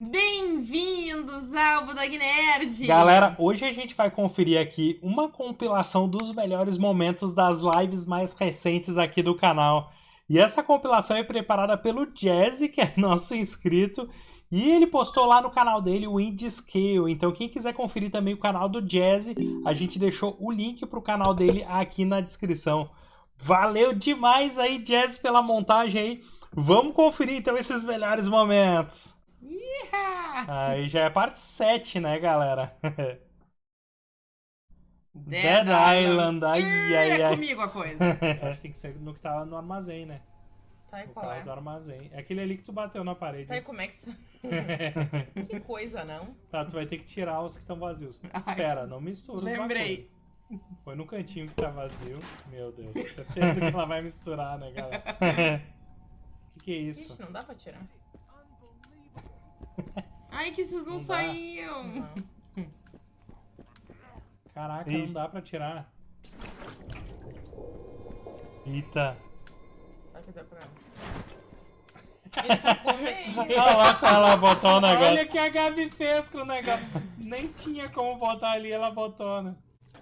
Bem-vindos ao Budog Nerd! Galera, hoje a gente vai conferir aqui uma compilação dos melhores momentos das lives mais recentes aqui do canal. E essa compilação é preparada pelo Jazzy, que é nosso inscrito, e ele postou lá no canal dele o Indie Scale. Então quem quiser conferir também o canal do Jazzy, a gente deixou o link pro canal dele aqui na descrição. Valeu demais aí, Jazzy, pela montagem aí. Vamos conferir então esses melhores momentos. Aí já é parte 7, né, galera? Dead, Dead Island, ai, ai, É ai. comigo a coisa. Acho que tem que ser no que tava no armazém, né? Tá, e No qual é? do armazém. É aquele ali que tu bateu na parede. Tá, e como é que... que coisa, não? tá, tu vai ter que tirar os que estão vazios. Ai. Espera, não mistura. Lembrei. Foi no cantinho que tá vazio. Meu Deus, certeza que ela vai misturar, né, galera? que que é isso? Ixi, não dá pra tirar. Ai, que esses não, Não saíam. Não. Caraca, não dá pra tirar. Eita. Será que dá pra... Ele ficou meio... Olha lá botou o negócio. Olha o que a Gabi fez com o negócio. Nem tinha como botar ali, ela botou, né?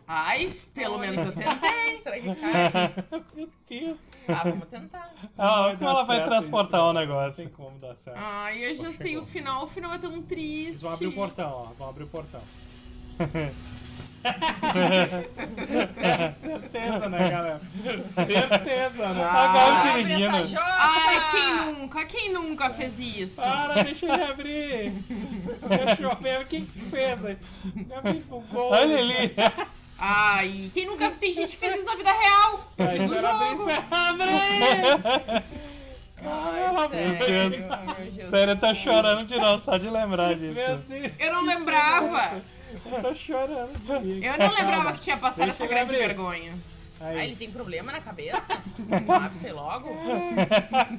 Ai, pelo Oi. menos eu tentei. Será que cai? Meu Deus. Ah, vamos tentar. Ah, como ela vai transportar isso, o negócio? Não tem como dar certo. Ai, eu já Chegou. sei o final. O final é tão triste. Vão abrir o portão, ó. Vão abrir o portão. Certeza, né, galera? Certeza, né? Ah, abre essa joia! Ai, quem nunca? Quem nunca fez isso? Para, deixa ele abrir. Deixa eu ver o que fez aí. Gabi, bugou. Olha ali. Ai, quem nunca... Tem gente que fez isso na vida real. Espera abrir, jogo. espera abrir. Ai, Ela- sério. Sério, eu tô chorando de novo, só de lembrar disso. Meu Deus. Eu não lembrava. Eu tô chorando. Eu não lembrava que tinha passado essa grande vergonha. Ah, Aí. ele tem problema na cabeça? Abre, sei logo.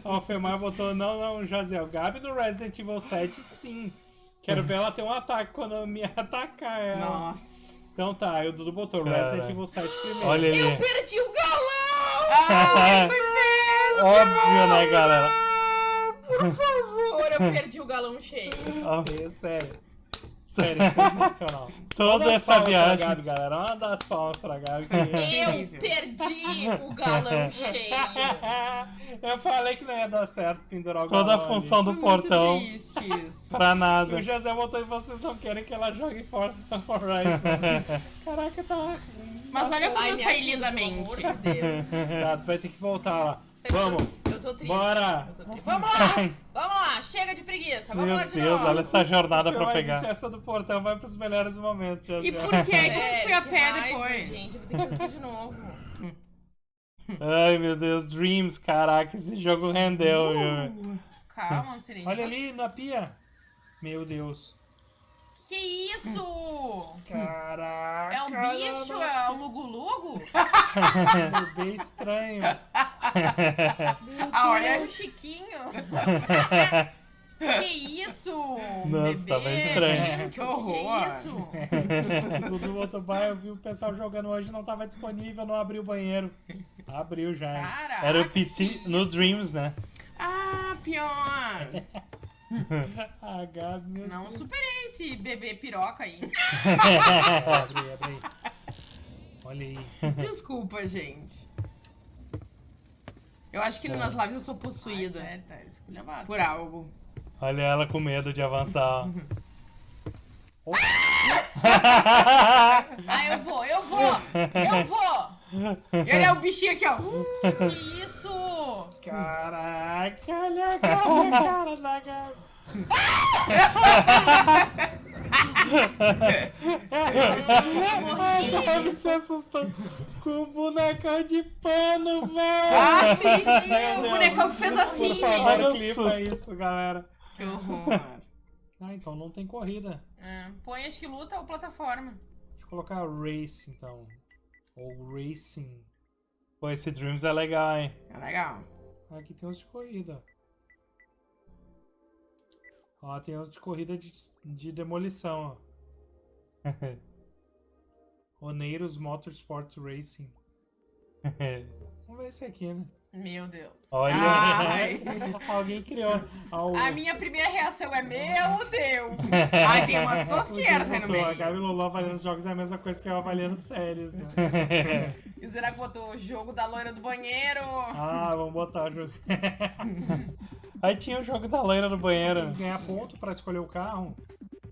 Ó, o Femar botou, não, não, Jaziel. Gabi do Resident Evil 7, sim. Quero ver ela ter um ataque quando me atacar ela. Nossa. Então tá, aí o Dudu botou Cara. Resident Evil 7 primeiro. Olha Eu ali. perdi o galão! Ai, foi péssimo! Óbvio, né, galera? Por favor, eu perdi o galão cheio. Ó, É, sério. Sério, sensacional. Toda essa viagem. Gabi, galera. Uma das palmas pra Gabi. que- Eu Incrível. perdi o galão cheio. Eu falei que não ia dar certo pendurar o Toda a galão ali. função do Foi portão isso. pra E nada. o José botou e vocês não querem que ela jogue Forza Horizon. Caraca, tá. Mas olha como é eu saí é Ai, me lindamente. Meu Deus. Tá, tu vai ter que voltar lá. Vamos. Eu tô triste. Bora. Tô triste. Vamos lá! Vamos lá! Chega de preguiça! Vamos Meu lá de Deus, novo! olha essa jornada pra pegar. essa do portão vai pros melhores momentos, José. E por que é que eu É, fui a pé ah, depois? Ai, gente, eu vou ter que fazer de novo. Ai, meu Deus, Dreams, caraca, esse jogo rendeu, viu? Calma, Serena. Olha ali na pia. Meu Deus. Que isso? Caraca. É um bicho? É um lugo-lugo? Um bebê Ah, olha um Chiquinho. Que isso? Nossa, bebê? tava estranho. Que horror. Que isso? O botou bar, eu vi o pessoal jogando hoje, não tava disponível, não abriu o banheiro. Abriu já. Caraca. Era o PT no Dreams, né? Ah, pior. Ah, Não Deus. superei esse bebê piroca aí. Abre, abre aí. Olha aí. Desculpa, gente. Eu acho que nas lives eu sou possuída Ai, sério, tá esculhambado. por algo. Olha ela com medo de avançar. ó. Ah, eu vou, eu vou! Eu vou! Ele é o bichinho aqui, ó. Que isso? Caraca, olha a cara, a cara Gabi se assustou com o bonecão de pano, velho. Ah, sim! O Deus. bonecão que fez assim. Olha o susto. isso, galera. Que horror. Ah, então não tem corrida. É, põe acho que luta ou plataforma. Deixa eu colocar race, então. Ou racing. Pô, esse Dreams é legal, hein? É legal. Aqui tem uns de corrida. Ó, tem uns de corrida de, de demolição, ó. Oneiros Motorsport Racing. Vamos ver esse aqui, né? Meu Deus. Olha, alguém criou. A minha primeira reação é: Meu Deus! Ai, tem umas tosqueiras aí no botou, A meio. Gabi Lolo avaliando os jogos é a mesma coisa que eu avaliando séries, né? E o Zenaco botou o jogo da loira do banheiro. Ah, vamos botar o jogo. Aí tinha o jogo da loira no banheiro. Tem que ganhar ponto pra escolher o carro.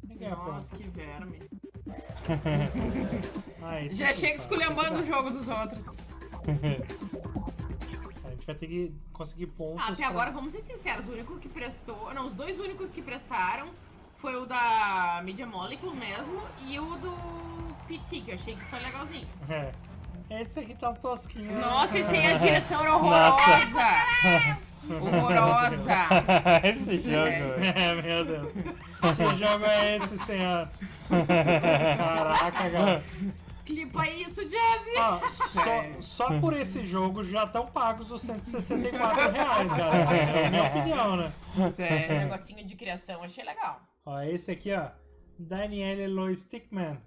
Tem que ganhar Nossa, ponto. que verme. Ah, Já chega tá. esculhambando o jogo dos outros. A gente vai ter que conseguir pontos. Ah, até pra- agora, vamos ser sinceros, o único que prestou. Não, os dois únicos que prestaram foi o da Media Molecule mesmo e o do PT, que eu achei que foi legalzinho. É. Esse aqui tá um tosquinho. Nossa, esse aí a direção era horrorosa! Horrorosa! Esse jogo. É, meu Deus. Que jogo é esse, senhor? Caraca, galera. Clipa isso, Jazzy! Ó, só, só por esse jogo já estão pagos os 164 reais, galera. É a minha opinião, né? Sério, negocinho de criação, achei legal. Ó, esse aqui, ó. Daniele Lo Stickman.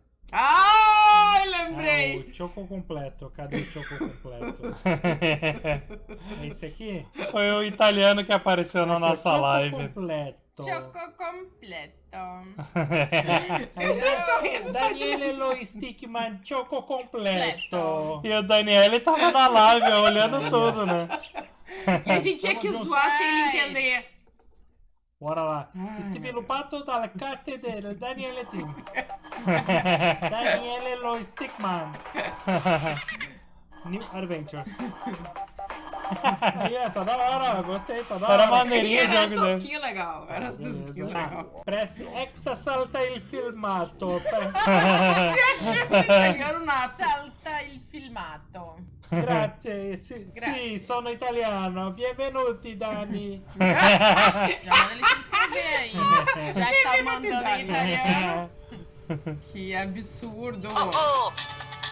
Ai, Ah, lembrei! o Choco completo. Cadê o Choco completo? Esse aqui? Foi o italiano que apareceu na ó, nossa Choco live. completo. Choco completo. Aí, já tô rindo só de- Daniele Lo Stickman Choco completo. E o Daniel tava na live olhando tudo, né? E a gente tinha que zoar sem ele entender. Bora lá. Ai, Sviluppato dalla carte del Daniele Team. Daniele Lo Stickman. New Adventures. Tá da hora, gostei, tá da hora. Era maneirinho o era jogo dele. tosquinho legal. Era Beleza. tosquinho legal. Press X salta il filmato. Você achou que italiano nada. Salta il filmato. Grazie, sì, Grazie. sì, sono italiano. Benvenuti, Dani. Já que tá mandando em italiano. Que absurdo. Ó,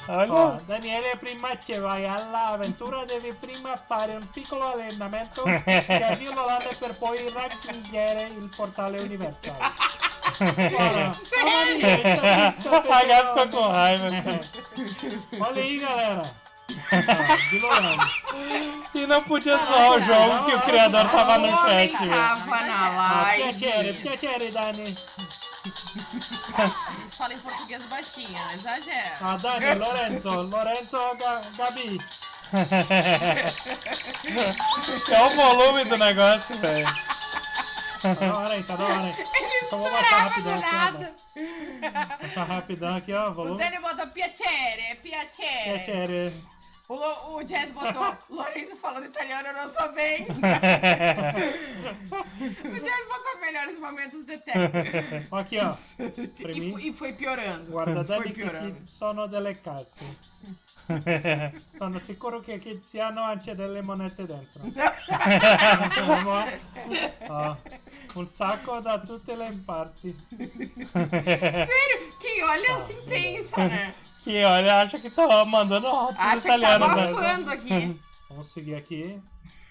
Olha. Daniele, prima che vai all'avventura devi prima fare un piccolo allenamento che l'Olanda per poi raggiungere il portale universale. Olha aí, galera. E não podia zoar o jogo que o criador tava no O chat, velho. tava na Piacere, live. fala em português baixinho, não exagera. Ah, Dani, Lorenzo, Lorenzo, Ga- Gabi. É o volume do negócio, velho. Tá da hora aí, tá da hora aí. Só vou baixar rapidão aqui, ó. Dani. Baixar rapidão aqui, ó, O volume. Dani botou piacere, piacere. Piacere. O, Lo- o Jazz botou Lourenço falando italiano, eu não tô bem. O Jazz botou melhores momentos de tempo. Aqui, ó. E, mim. e foi piorando. Guarda, Foi piorando. sono delle cazze. Sono sicuro che, ci hanno anche delle monete dentro. Ó, um saco da tutte le parti. Sério, quem olha assim pensa, né? Que olha, acha que tá mandando rótulos Acha que tá né? abafando aqui. Vamos seguir aqui.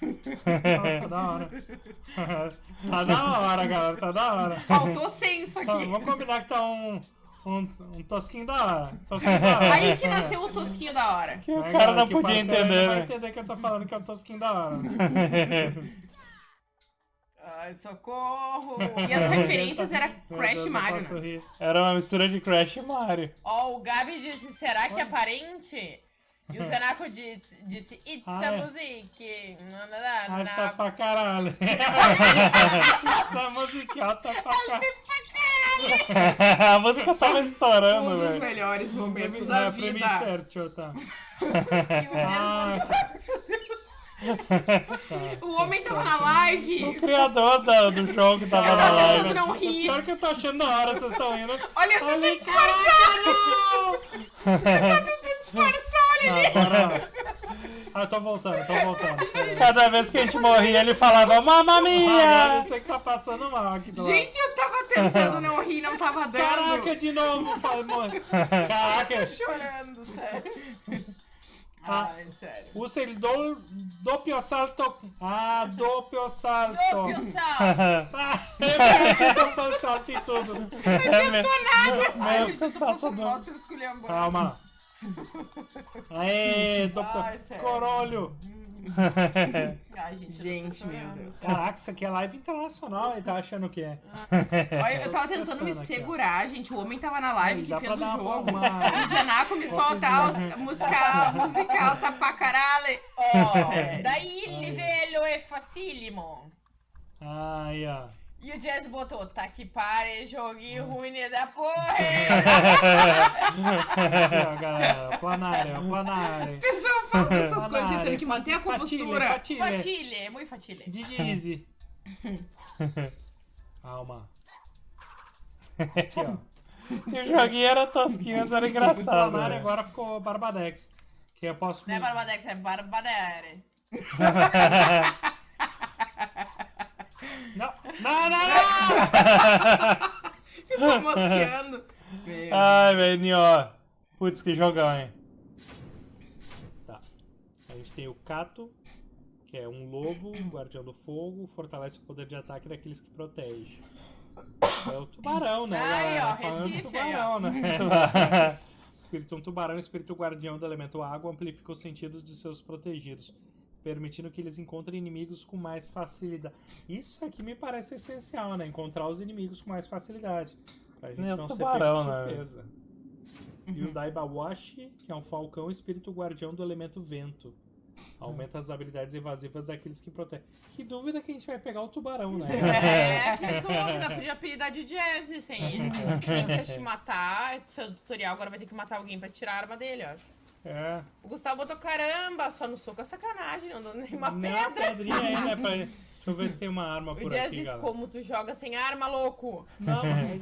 Nossa, tá da hora. Tá da hora, galera, tá da hora. Faltou senso Tá, aqui. vamos combinar que tá um, um, um tosquinho da hora. Tosquinho da hora. Aí que nasceu o tosquinho da hora. Que o cara não podia entender, Não vai né? entender que eu tô falando que é um tosquinho da hora. Ai, socorro. E as referências era Crash eu Mario. né? Era uma mistura de Crash e Mario. Ó, o Gabi disse, será que é parente? E o Zenaco disse, disse It's Ah, a é. music. Na, na, na, Ai, tá pra caralho. Essa musiquiota pra caralho. a música tava estourando, Um dos velho. melhores momentos É, da vida. tercio, tá. E o Jazz Ah, O homem tava na O live. criador da- do jogo tava na Tá todo live. não ri. Pior que eu tô achando da hora, vocês estão indo. Olha, eu Olha, tentei disfarçar. Tentei disfarçar, olha ali. Ah. Ah, eu tô voltando, tô voltando. Cada vez que a gente morria, ele falava Mamma Agora mia! você que tá passando mal aqui do lado. Gente, eu tava tentando não rir, não tava dando. Caraca, de novo, pai, mano. Caraca. Chorando, sério. Ah. Ai, sério. Usa il do, doppio salto. Ah, doppio salto. Doppio sal. Ah, eu doppio salto em tudo. É. Ai, gente, eu tô saltador. passando mal, você esculhambou. Calma. Aê, do... Ai, sério. corolho! Ai, gente, meu. Deus. Caraca, isso aqui é live internacional, ele tá achando que é. Olha, eu tava tentando me aqui, segurar, gente. O homem tava na live Aí, que fez o jogo. O Zenaco me Fotos soltar os musical, musical tá pra caralho. Ó, daí Ai. livello é facílimo. Ai, ó. E o Jazz botou, tá que pare, joguinho ruim da porra. Aqui, ó, galera, planária, planária. O pessoal fala dessas Banana, coisas e tem que manter a compostura. fatile. Fatile, é muito fatile. Didi Easy. Calma. Aqui, ó. Se o joguinho era tosquinho, mas era engraçado. Planária né? agora ficou Barbadex. Que eu posso. Não é Barbadex, é Barbadere. Não, não, não, não! Ficou mosqueando. Meu Ai, velho, ó. Putz, que jogão, hein? Tá. A gente tem o Cato, que é um lobo, guardião do fogo, fortalece o poder de ataque daqueles que protege. É o tubarão, né? Aí, galera? ó, Falando Recife, tubarão, né? Espírito um tubarão, espírito guardião do elemento água, amplifica os sentidos de seus protegidos, permitindo que eles encontrem inimigos com mais facilidade. Isso aqui me parece essencial, né? Encontrar os inimigos com mais facilidade. Pra gente É o não tubarão, ser pego de né? surpresa. E o Daibawashi, que é um falcão espírito guardião do elemento vento. Aumenta as habilidades evasivas daqueles que protegem. Que dúvida que a gente vai pegar o tubarão, né? É, que dúvida, podia apelidar de Jazz, isso aí. Quem quer te matar, seu tutorial agora vai ter que matar alguém pra tirar a arma dele, ó. É. O Gustavo botou caramba, só no soco é sacanagem, não dou nenhuma Não, pedra. pedrinha aí, né? Pra... Deixa eu ver se tem uma arma O por Jazz aqui, disse galera. como tu joga sem arma, louco. Não, mas,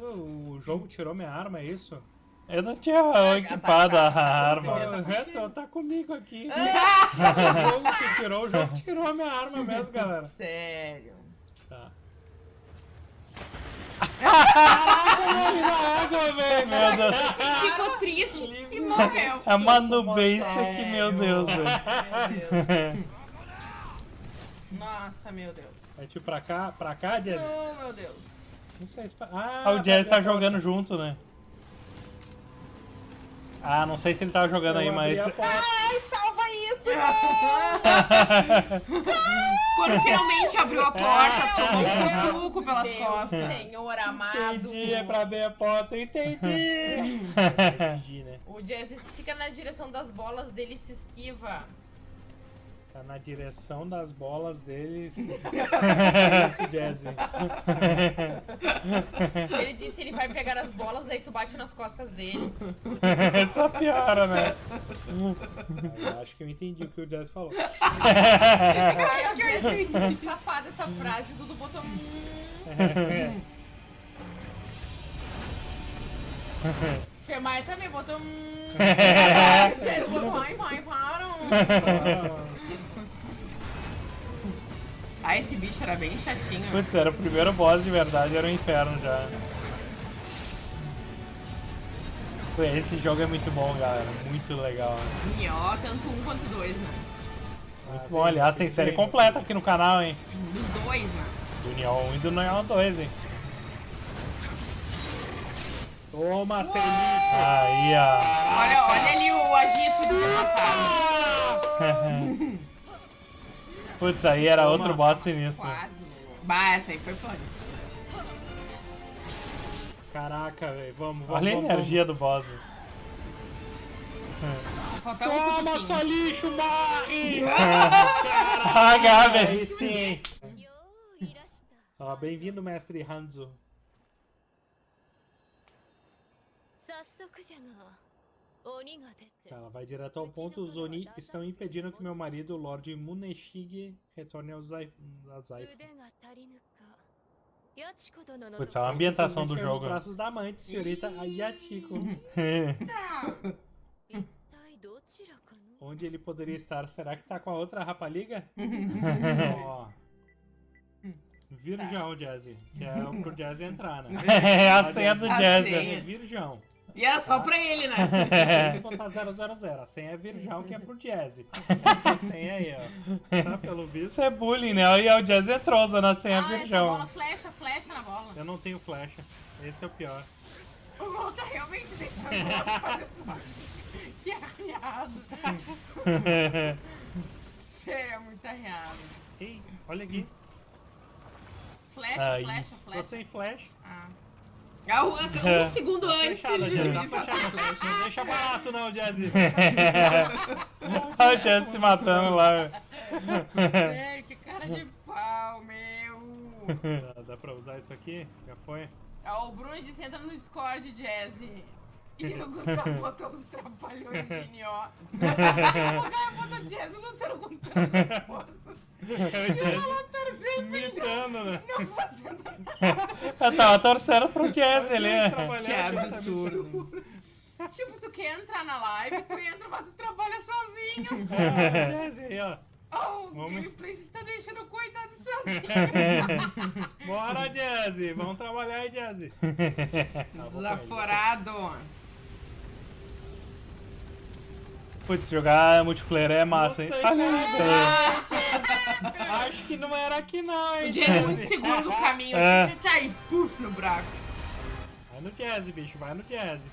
o jogo tirou minha arma, é isso? Eu não tinha tá, equipado tá, a tá, arma. tá, tá. É, tá, tá comigo aqui. Ah! o jogo que tirou, o jogo tirou a minha arma mesmo, galera. Sério. Tá. água, velho. Meu Deus. Ficou triste e morreu. É uma nubência aqui, meu Sério? Deus, velho. Meu Deus. Nossa, meu Deus. É tipo pra cá, pra cá, Jazz? Oh, meu Deus. Não sei se... Ah, Ah, o Jazz tá a jogando junto, né? Ah, não sei se ele tava jogando aí, Eu abri mas. Ai, salva isso! Quando finalmente abriu a porta, tomou um truco pelas Deus, costas. Senhor. Amado. Entendi, é pra abrir a porta, eu entendi. entendi, né? O Jazz fica na direção das bolas dele e se esquiva. Tá na direção das bolas dele. É Isso, Jazz. Ele disse ele vai pegar as bolas, daí tu bate nas costas dele. Só piora, né? Eu acho que eu entendi o que o Jazz falou. Ai, acho que eu entendi. Que safada essa frase, o Dudu botou. Fermaia também botou. "Hum". Jazz botou. Ai, vai, para. Ah, esse bicho era bem chatinho. Putz, era o primeiro boss de verdade, era o inferno já. Pô, Esse jogo é muito bom, galera. Muito legal. né? E ó, tanto um quanto dois, né? Muito bom. Aliás, tem série completa aqui no canal, hein? Dos dois, né? Do Neon 1 e do Neon 2, hein? Toma, Celito! Aí, ó. Olha, olha ali o agito do meu é passado. Putz, aí era Toma. outro boss sinistro. Quase. Bah, essa aí foi foda. Caraca, velho. Vamos, vamos. Olha vamos, a energia vamos. do boss. Toma, um lixo, morre! Ah, Gabi! Sim! Ó, bem-vindo, mestre Hanzo. Ela vai direto ao ponto. Os Oni estão impedindo que meu marido, o Lorde Muneshige, retorne ao Zaifu. Zaifa. Putz, é uma ambientação do jogo. Os braços da amante, senhorita Ayatiko. Onde ele poderia estar? Será que tá com a outra rapaliga? Ó. oh. Virgão, Jazzy. Que é pro Jazzy entrar, né? é a senha do Jazzy. Virgão. E era só pra ele, né? Tem que botar 000. A senha é virgão, que é pro Jazzy. Essa senha aí, ó. Tá, pelo visto. Isso é bullying, né? E o Jazz entrou usando a senha Ah, essa virgão. bola flecha, flecha na bola. Eu não tenho flecha. Esse é o pior. O LOL tá realmente deixando o outro fazer só. Que arreado. Sério, é muito arreado. Ei, olha aqui. Flecha, Aí. flecha, Tô flecha. sem flash. Ah. Ah, um, um segundo antes Flechada, ele Jazzy, tá flecha. Não deixa barato não, Jazzy. Olha o Jazz se matando lá. Sério, que cara de pau, meu. Dá- Dá pra usar isso aqui? Já foi? Ah, o Bruno disse entra no Discord, Jazzy. E o Gustavo botou os trapalhões de N.O. o cara botou Jazzy lutando com todas as forças. É E Lala torcendo imitando, né? não fazendo nada. Eu tava torcendo pro Jazz ali. né? Trabalhar, Que absurdo. Tipo, tu quer entrar na live, tu entra, mas tu trabalha sozinho. É, Jazzy aí, ó. Oh, o Vamos. gameplay está deixando o coitado sozinho. Bora, Jazzy. Vamos trabalhar aí, Jazzy. Desaforado. Putz, jogar multiplayer é massa, hein? Ah, Acho que não era aqui não, hein, o Jazz é muito seguro do caminho. É. E puf no buraco. Vai no Jazzy, bicho. Vai no Jazzy.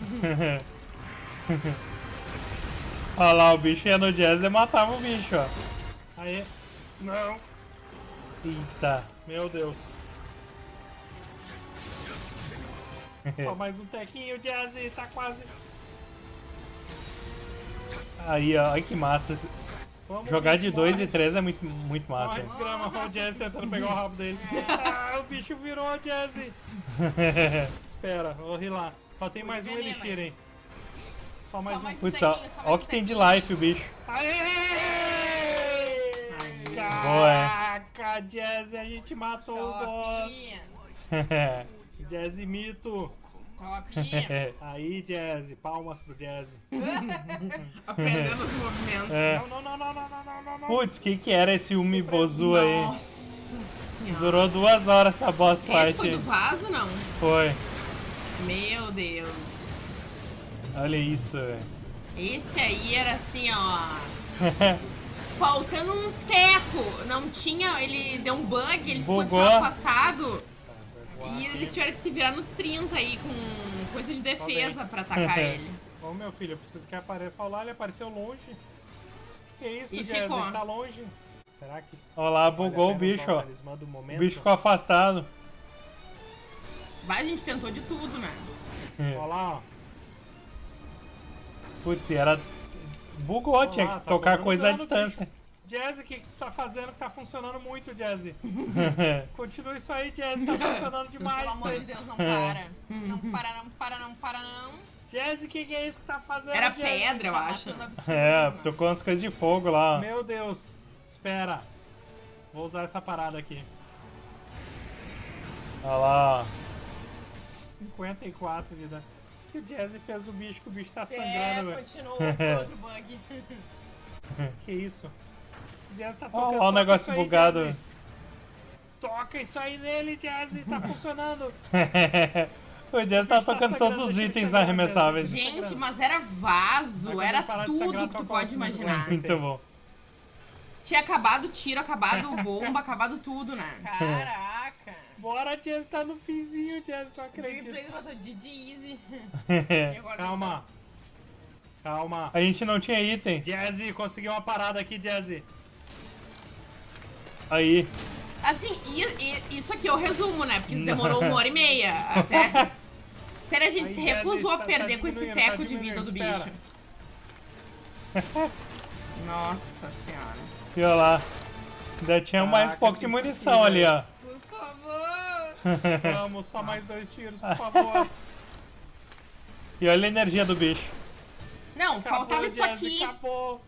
Olha lá, o bicho ia no Jazz e matava o bicho, ó. Aí. Não. Eita. Meu Deus. Só mais um tequinho, Jazzy. Tá quase. Aí, ó, olha que massa. Vamos, Jogar de bicho, 2 bora. e 3 é muito, muito massa. Morre desgrama, o Jazzy tentando pegar o rabo dele. Ah, o bicho virou o Jazzy. Espera, vou lá. Só tem mais um elixir, hein. Só mais Só um. mais Putz, ó, ó o que tem de life o bicho. Aê! Boa, é. Caraca, Jazzy, a gente matou o boss. Top. Jazzy mito. Aí, Jazzy, palmas pro Jazzy. Aprendendo os movimentos. É. Não, não, não, não, não, não, não, não. Putz, o que, que era esse Umibozu aí? Nossa senhora. Durou duas horas essa boss esse fight. foi do vaso, não? Foi. Meu Deus. Olha isso, velho. Esse aí era assim, ó. Faltando um teco. Não tinha... Ele deu um bug, ele Bugou. ficou desafastado. E eles tiveram que se virar nos 30 aí com coisa de defesa pra atacar ele. Ô, meu filho, eu preciso que apareça. Olha lá, ele apareceu longe. Que isso, E ficou. Ele tá longe. Será que Olha lá, vale a bugou o pena bicho, ó. O bicho ficou afastado. Vai, a gente tentou de tudo, né? Olha lá, ó. Putz, era. Bugou, Olha tinha que tá tocar coisa à distância. Jazzy, o que, que tu tá fazendo que tá funcionando muito, Jazzy? Continua isso aí, Jazzy, tá funcionando demais Pelo amor de Deus, não para. Não para, não para, não para, não. Jazzy, o que, que é isso que tá fazendo, Era Jazzy? pedra, eu Tá acho. é, né? tocou umas coisas de fogo lá. Meu Deus, espera. Vou usar essa parada aqui. Olha lá, ó. 54 de dano. O que o Jazzy fez do bicho, que o bicho tá É, sangrando, velho. continuou com outro bug. Que isso? O Jazzy tá tocando. ó o negócio aí, bugado. Jazzy. Toca isso aí nele, Jazzy, tá funcionando. o Jazz tá tá tocando todos os itens arremessáveis. Gente, mas era vaso, era tudo que tu pode imaginar. Muito bom. Tinha acabado o tiro, acabado bomba, acabado tudo, né? Caraca. Bora, Jazzy, tá no finzinho, Jazzy, não O gameplay acredito. botou GG Easy. E agora Calma. Calma. A gente não tinha item. Jazzy, consegui uma parada aqui, Jazzy. Aí. Assim, isso aqui eu resumo, né? Porque isso demorou uma hora e meia até. Sério, a gente Aí, se recusou tá- a tá perder com esse diminuindo, teco tá de vida do bicho. espera. Nossa senhora. E olha lá. Ainda tinha mais Caraca, pouco de munição aqui, ali, ó. Por favor. Vamos, só mais dois tiros, por favor. E olha a energia do bicho. Não, Acabou, faltava isso Jazzy, aqui. Acabou.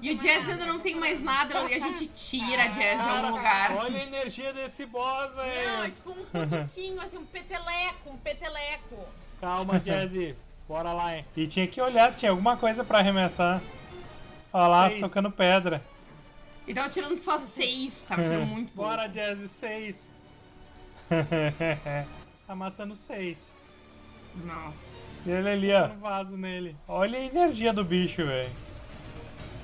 E o Jazz ainda não tem mais nada, e a gente tira a Jazz de algum lugar. Olha a energia desse boss, Não, é velho. tipo um cutuquinho, assim, um peteleco, um peteleco. Calma, Jazzy. Bora lá, hein. E tinha que olhar se tinha alguma coisa pra arremessar. Olha lá, Seis. tocando pedra. E tava tirando só seis, tava tirando muito pouco. Bora, Jazzy. Seis. Tá matando seis. Nossa. E ele ali, ó. no vaso nele. Olha a energia do bicho, velho.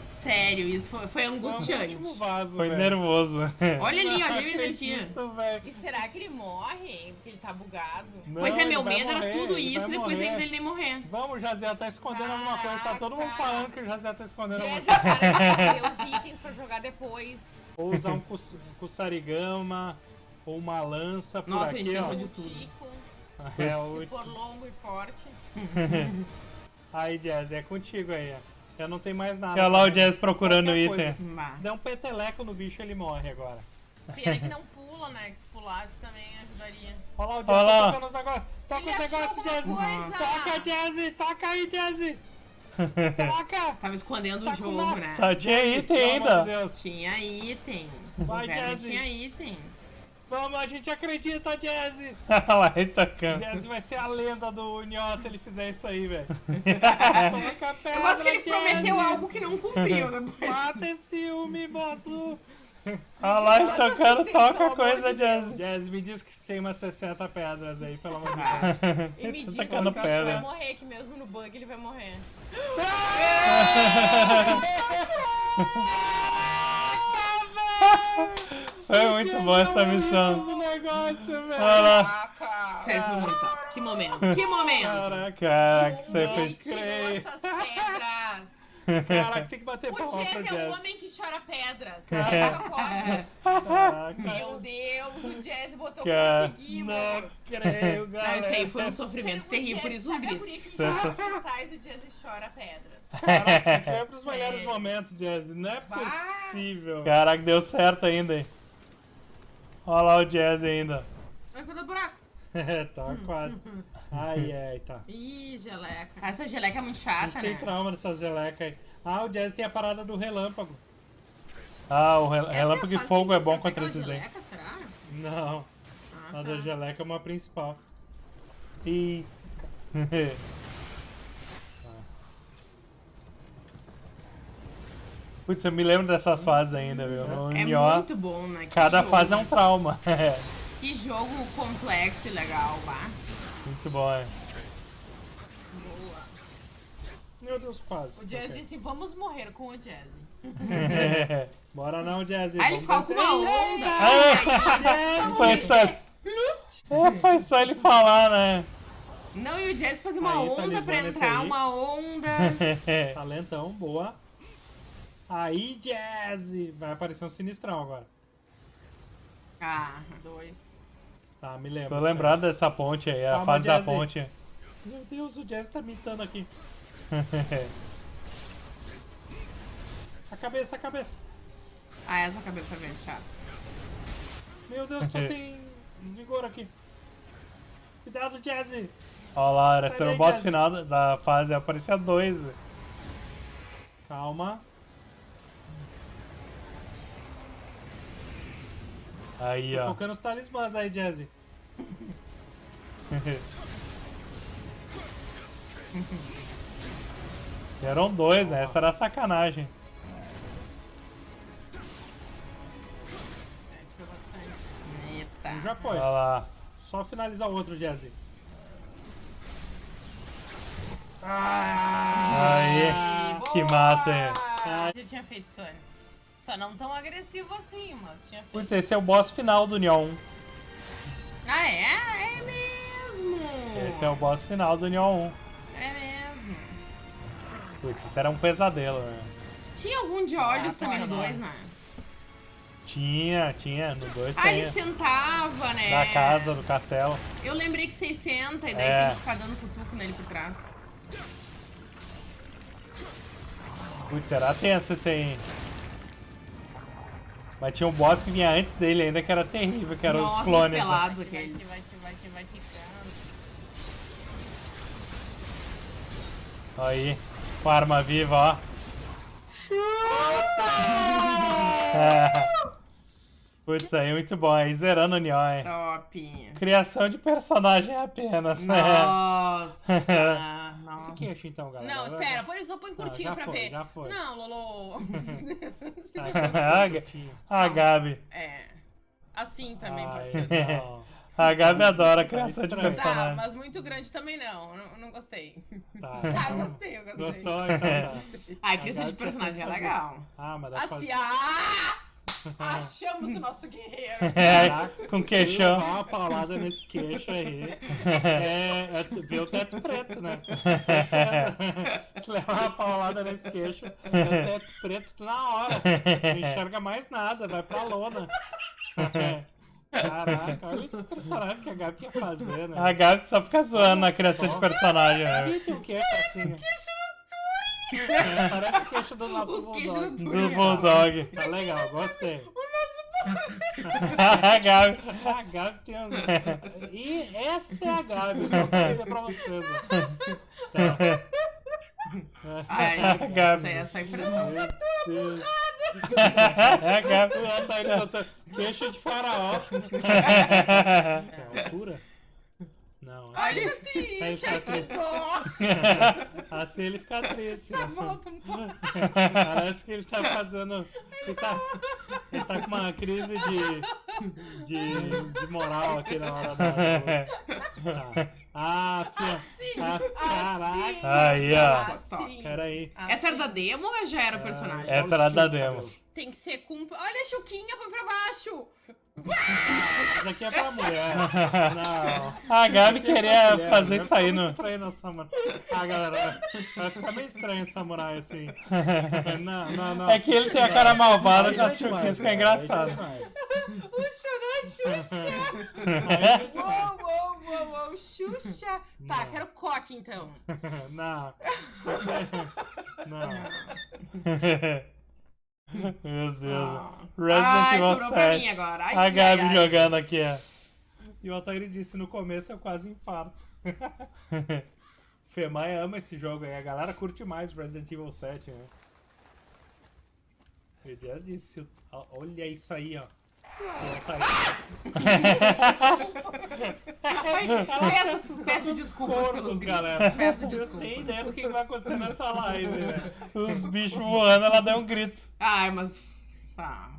Sério, isso foi, foi angustiante. último vaso, Foi nervoso. Olha ali, olha a energia. acredito. E será que ele morre? Porque ele tá bugado. Não, pois é, meu medo era morrer, tudo ele isso e depois morrer. ainda ele nem morrer. Vamos, Jaziel tá escondendo alguma coisa. Tá todo mundo falando que o Jaziel tá escondendo alguma coisa. de os itens pra jogar depois. Ou usar um cus- Kusarigama, ou uma lança por Nossa, a aqui, gente ó. tem o É, Se o... for longo e forte. Aí, Jazz, é contigo aí, ó. Já não tem mais nada. Olha lá o. Jazz procurando Qualquer item. coisa. Se der um peteleco no bicho, ele morre agora. Pena que não pula, né? Que se pulasse também ajudaria. Olha lá o Jazz Olha tá lá. tocando os negócios. Toca Ele os negócios, Jazz. coisa. Toca, Jazz. Toca aí, Jazz. Toca. Tava escondendo Tá o com jogo, uma- né? Tá, tinha item Pelo ainda. Tinha item. Vai, o Jazzy. tinha item. Vamos, a gente acredita, Jazz. Olha lá, ele tocando. Jazz vai ser a lenda do Unió se ele fizer isso aí, velho. Toca a pedra, Eu gosto que ele Jazzy. prometeu algo que não cumpriu depois. Mata esse ciúme, moço. Olha lá, ele tocando, toca coisa, amor de Deus? Jazz. Jazz, me diz que tem umas 60 pedras aí, pelo amor de Ah. Deus. E me diz que o bicho vai pedra. morrer, que mesmo no bug ele vai morrer. Foi muito boa essa missão. Do negócio, velho. Olha lá. Caraca! Foi muito. Que momento, que momento! Caraca, Caraca, isso aí Quem foi. tirou creio. essas pedras? caraca, tem que bater O palma pro Jazz é o Jazz. homem que chora pedras. Pode. Caraca, Meu Deus, o Jazz botou Cara, conseguimos. não creio, Não, galera. isso aí foi um sofrimento terrível, por isso os Sabe a guria Sensa- que joga cristais e o Jazz chora pedras. Caraca, isso foi pros melhores Sério. momentos, Jazz. Não é possível. Caraca, deu certo ainda, hein? Olha lá o Jazz ainda. Vai do buraco. tá quase. Ai, ai, tá. Ih, geleca. Essa geleca é muito A gente chata, tem né? trauma dessas gelecas aí. Ah, o Jazz tem a parada do relâmpago. Ah, o rel- Essa relâmpago é de fase fogo é bom contra esses aí. geleca, será? Não, Ah, a da tá. geleca é uma principal. E. Putz, eu me lembro dessas fases ainda, viu? No É Nioh, muito bom, né? Que cada jogo. fase é um trauma. Que jogo complexo e legal, vá. Muito bom, é. Boa. Meu Deus, quase. O Jazz disse, vamos morrer com o Jazz. Bora não, Jazz. Aí ele ficou com uma onda. Ah, foi só. É, só ele falar, né? Não, e o Jazz fazia uma Aí, onda pra talismã nesse entrar, uma onda. Talentão, boa. Aí, Jazz. Vai aparecer um sinistrão agora. Ah, dois. Tá, me lembro. Tô lembrado dessa ponte aí, a Calma, fase da Jazzy. ponte. Meu Deus, o Jazz tá mitando aqui. A cabeça, a cabeça. Ah, essa cabeça é bem chata. Meu Deus, tô sem vigor aqui. Cuidado, Jazzy. Olha lá, era ser o boss Jazzy. final da- da fase, aparecia dois. Calma. Aí, Tô ó. tocando os talismãs aí, Jazzy. Eram dois, né? Essa era a sacanagem. Eita. Já foi. Olha lá. Só finalizar o outro, Jazzy. Aí. Ai, que boa! massa, hein? Ah, já tinha feito isso antes. Só não tão agressivo assim, mas tinha feito. Putz, esse é o boss final do Neon 1. Ah, é? É mesmo! Esse é o boss final do Neon 1. É mesmo. Putz, isso era um pesadelo, né? Tinha algum de olhos Ah, também no tá, 2, né? Tinha, tinha, no 2 Ah, ele tem. sentava, né? Da casa, do castelo. Eu lembrei que vocês senta e daí É. tem que ficar dando cutuco nele por trás. Putz, era tenso esse aí. Mas tinha um boss que vinha antes dele ainda, que era terrível, que eram Nossa, os clones. né? pelados Vai que aqueles. vai vai vai ficando. Aí, com a arma viva, ó. Putz, aí muito bom. Aí zerando o hein? Top. Criação de personagem apenas. né? Nossa. Esse é então, galera. Não, espera, põe só põe curtinho já pra foi, ver. já foi. Não, Lolo. a, a Gabi. é. Assim também Ai, pode ser. não. A Gabi adora a criação de. Tá, personagem. mas muito grande também não. Não, não gostei. Tá. Tá, eu gostei, eu gostei. Gostou? Então tá. Ai, criação de personagem é legal. Ah, mas dá pra Assim, fazer. ah! Achamos o nosso guerreiro. É, com Se queixão. levar uma paulada nesse queixo aí, é, é ver o teto preto, né? Se levar uma paulada nesse queixo, é o teto preto na hora. Não enxerga mais nada, vai pra lona. Caraca, olha esse personagem que a Gabi quer fazer, né? A Gabi só fica zoando na criação só. de personagem, né? Ih, tem um queixo assim. É, parece o queixo do nosso O queixo bulldog. do Do. Bulldog. Tá legal, gostei. A Gabi. A Gabi tem um... E essa é a Gabi, só pra dizer pra vocês. Tá. Ai, Gabi. isso aí é só impressão. Meu Deus. A Gabi. O tá tá... Queixo de faraó. Isso é altura? Não, assim, Olha o triste, ai, que dó. assim ele fica triste. né? Volta um pouco. Parece que ele tá fazendo. Ele tá, ele tá com uma crise de, de, de moral aqui na hora da. Tá. Ah, sim. Ah, caraca. Aí, ó. Assim. Peraí. Essa era da demo ou já era o personagem? Essa era da demo. Tem que ser com. Olha a Chuquinha, põe pra baixo! Isso aqui é pra mulher. Não. A Gabi queria Mulher, fazer né? isso aí no. estranho no samurai. Ah, galera, vai ficar meio estranho o samurai assim. Não, não, não. É que ele tem a cara malvada com as é chuquinhas, engraçado. aí é demais. O Xuxa! É demais. Uou, uou, uou, uou, Xuxa! Tá, Não. quero coque então. Não. Não. Meu Deus. Ah. Resident Ai, Evil sobrou pra 7. mim agora. Ai, A ai, Gabi ai. jogando aqui, ó. E o Altair disse no começo eu quase infarto. Femai ama esse jogo aí, a galera curte mais Resident Evil 7, né? O Jazz disse, olha isso aí, ó. Peço, peço desculpas pelos galera. Peço Vocês têm desculpas. ideia do que vai acontecer nessa live, né? Os bichos voando, ela deu um grito. Ai, mas. Tá.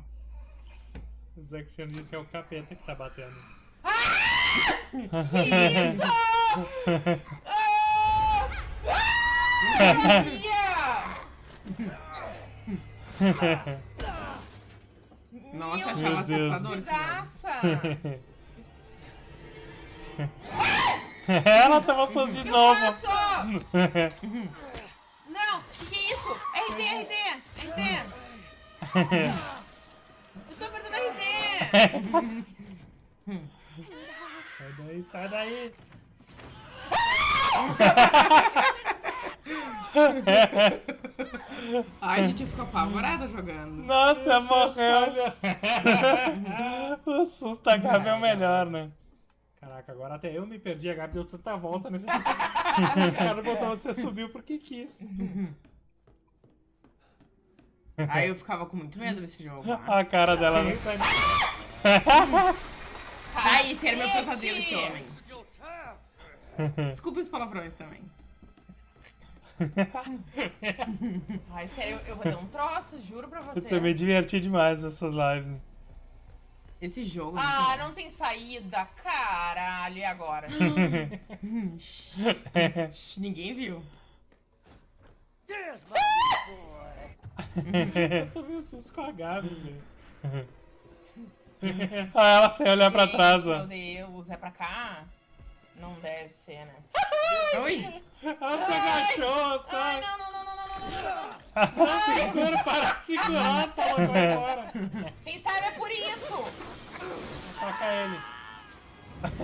O Zexion disse que é o capeta que tá batendo. Isso! Ah! Maria! Nossa, achava assustador. Desgraça! ela tava só de novo. Não! O que é isso? RD, RD! RD! Eu tô perdendo RD! Sai daí, sai daí. Ai, a gente ficou apavorada jogando. Nossa, morreu. o susto da Gabi é o melhor, né? Caraca, agora até eu me perdi. A Gabi deu tanta volta nesse. o cara botou você subiu porque quis. Aí eu ficava com muito medo desse jogo. né? A cara dela. né? Ai, esse era meu pesadelo, esse homem. Desculpa os palavrões também. Ai, sério, eu, eu vou ter um troço, juro pra vocês. Você me diverti demais nessas lives. Esse jogo. Ah, não tem saída, caralho, e agora? Shh, Ninguém viu. Eu com a Gabi, velho. Ah, ela sem olhar pra trás, Meu ó. Deus, é pra cá? Não deve ser, né? Oi? Ela se agachou, Ai, não, não, não, não, não, não, não. Segura, para de segurar, essa ela vai embora. Quem sabe é por isso! Taca ele.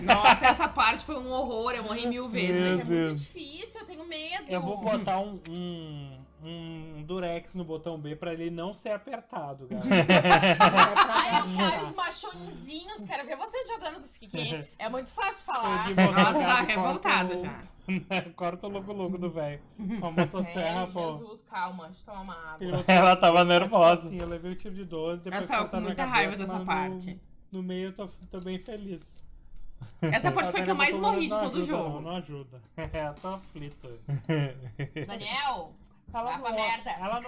Nossa, essa parte foi um horror. Eu morri mil vezes. Meu É muito Deus. difícil, eu tenho medo. Eu vou botar um, um, um durex no botão B pra ele não ser apertado, galera. Ai, eu quero os machõezinhos, quero ver vocês jogando com isso aqui. É muito fácil falar. Nossa, tá revoltada corta já. o- Corta o logo-logo do velho. Com a motosserra, Sério, pô. Jesus, calma, deixa eu tomar uma água. Ela tava Assim, nervosa. eu levei o tiro de 12, depois Eu tava com muita raiva cabeça, dessa mas parte. No, no meio eu tô, tô bem feliz. Essa parte foi a que eu mais morri de todo o jogo. Não, não ajuda. É, eu tô aflito. Daniel, Ela Vai não, merda. ela não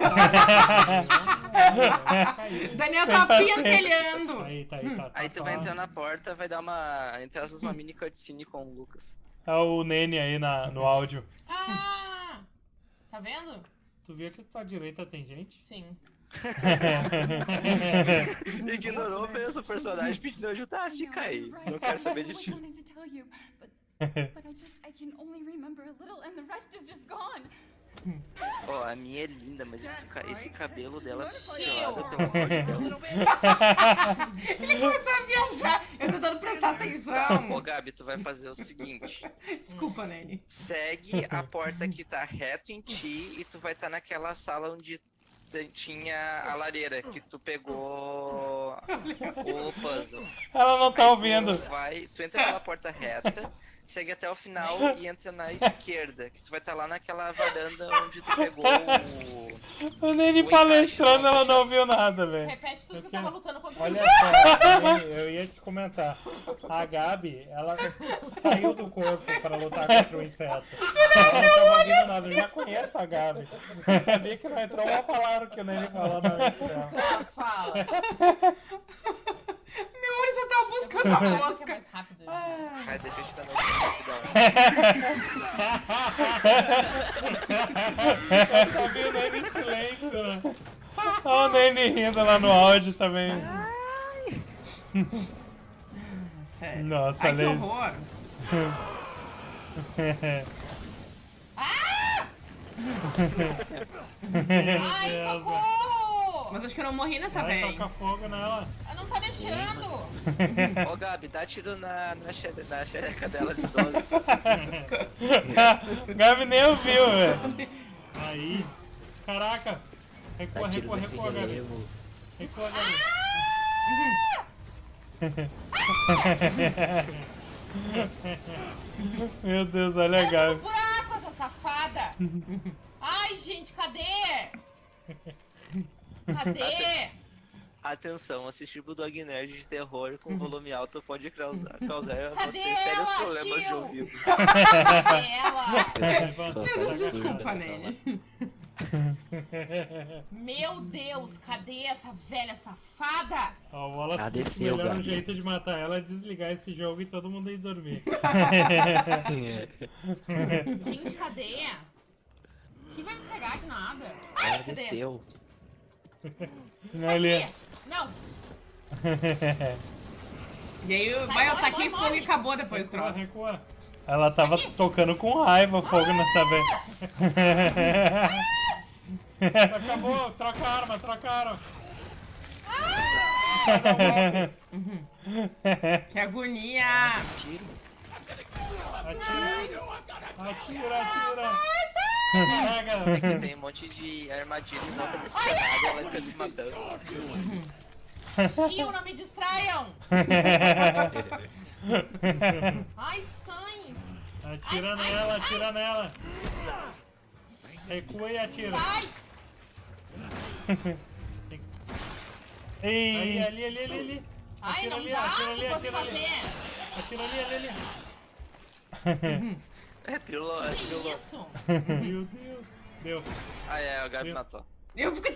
Caiu. Daniel tá sempre. pentelhando. Aí, tá aí, tá. Aí tá tu só- vai entrar na porta, vai dar uma. Entre aspas, uma mini cutscene com o Lucas. Tá o Nene aí na, no áudio. Ah! Tá vendo? Tu viu que à tua direita tem gente? Sim. Ignorou mesmo o personagem pedindo ajuda. Ah, fica aí. Não quero saber de ti. but I just I can only remember a little and the rest is just gone. Ó, a minha é linda, mas esse, ca- esse cabelo dela Tio. pelada, pelo amor de Deus. Ele começou a viajar. Eu tentando prestar Tá, ô atenção. Gabi, tu vai fazer o seguinte: Desculpa, Nene. segue a porta que tá reto em ti e tu vai estar naquela sala onde tinha a lareira que tu pegou o puzzle. Ela não tá Aí ouvindo. Tu, vai, tu entra pela porta reta, segue até o final e entra na esquerda, que tu vai estar lá naquela varanda onde tu pegou o. O Nene O palestrando, ela não nossa, ouviu nada, velho. Repete tudo Eu que eu tava lutando contra Olha só, eu- eu ia te comentar. A Gabi, ela saiu do corpo pra lutar contra o inseto. Ela não tava ouvindo nada. Eu já conheço a Gabi. Eu sabia que não entrou uma palavra que o Nene falou na. Tá, fala. Meu olho só tava buscando a mosca. mais rápido. Ai, deixa eu te dar mais rapidão. Eu só vi o Nene em silêncio. né? Olha o Nene rindo lá no áudio também. Sério. Nossa, Ai, que olha horror. Ai, Deus. socorro! Mas acho que eu não morri nessa Vai vez. tocar fogo nela. Ela não tá deixando. Ô Gabi, dá tiro na, na, xere- na xereca dela de 12. Gabi nem ouviu, velho. Aí. Caraca. Recua, recua, recua, Gabi. Recua, Gabi. Meu Deus, olha a Gabi. buraco, essa safada. Ai, gente, cadê? Cadê? Atenção, assistir Bulldog Nerd de terror com volume alto pode causar, causar a Cadê você sérios ela, problemas de Gil? ouvido. Cadê ela? Desculpa, Nene. Meu Deus, cadê essa velha safada? Ó, o Wallace disse que o melhor Gabi. jeito de matar ela é desligar esse jogo e todo mundo ir dormir. Gente, cadê? Quem vai me pegar aqui nada? Ela Ai, cadê? desceu. Ali. Aqui. Não. E aí vai, eu taquei fogo morre. e acabou depois o troço. recua. Ela tava tocando com raiva fogo nessa vez. Acabou, troca a arma, troca a arma. Que agonia. Tiro. Atira, atira, atira. Que tem um monte de armadilha em volta desse cenário e ela fica se matando. Tio, não me distraiam. Ai, sangue. Atira nela, atira nela. Recua e atira. Sai. Ali, Ei, ali, ali, ali, ali. Ai, Atira não ali, dá. atira ali, não posso atira ali. fazer. Atira ali, ali, ali. É, pirulou, é, Que pirulou. isso? Meu Deus. Deu. Ah, é, o Gabi matou. Eu fico...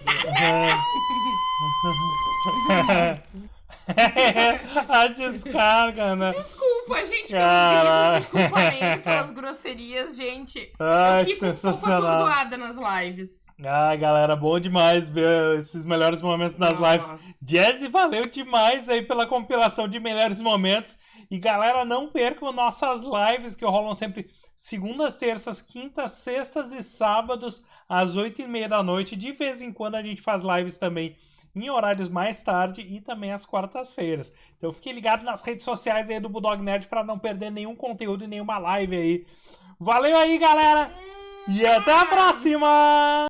a descarga, né? Desculpa, gente, vídeo. Desculpa mesmo pelas grosserias, gente. Ai, eu fico um pouco sensacional. atordoada nas lives. Ah, galera, bom demais ver esses melhores momentos lives. Nossa. Jazzy, valeu demais aí pela compilação de melhores momentos. E galera, não percam nossas lives que rolam sempre segundas, terças, quintas, sextas e sábados às oito e meia da noite. De vez em quando a gente faz lives também em horários mais tarde e também às quartas-feiras. Então fique ligado nas redes sociais aí do Bulldog Nerd para não perder nenhum conteúdo e nenhuma live aí. Valeu aí, galera! E até a próxima!